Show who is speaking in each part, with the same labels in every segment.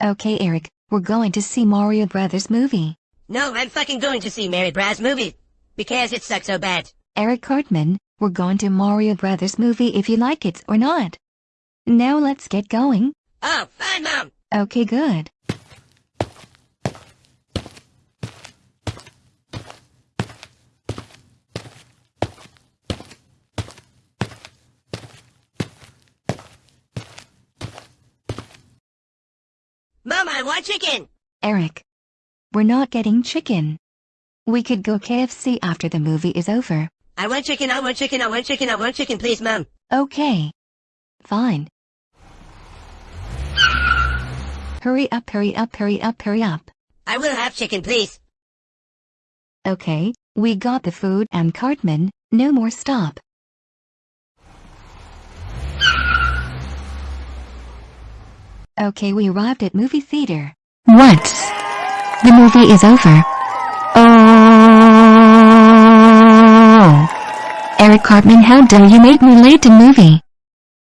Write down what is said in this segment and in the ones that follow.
Speaker 1: Okay Eric, we're going to see Mario Brothers movie.
Speaker 2: No, I'm fucking going to see Mary Braz movie. Because it sucks so bad.
Speaker 1: Eric Cartman, we're going to Mario Brothers movie if you like it or not. Now let's get going.
Speaker 2: Oh, fine, Mom.
Speaker 1: Okay good.
Speaker 2: Mom, I want chicken.
Speaker 1: Eric. We're not getting chicken. We could go KFC after the movie is over.
Speaker 2: I want chicken, I want chicken, I want chicken, I want chicken, please, Mom.
Speaker 1: Okay. Fine. Hurry up, hurry up, hurry up, hurry up.
Speaker 2: I will have chicken, please.
Speaker 1: Okay, we got the food and Cartman, no more stop. Okay, we arrived at movie theater. What? The movie is over. Oh! Eric Cartman, how dare you make me late to movie?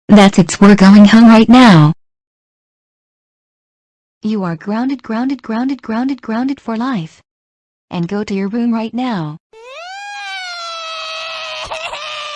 Speaker 1: That's it, we're going home right now. You are grounded, grounded, grounded, grounded, grounded for life. And go to your room right now.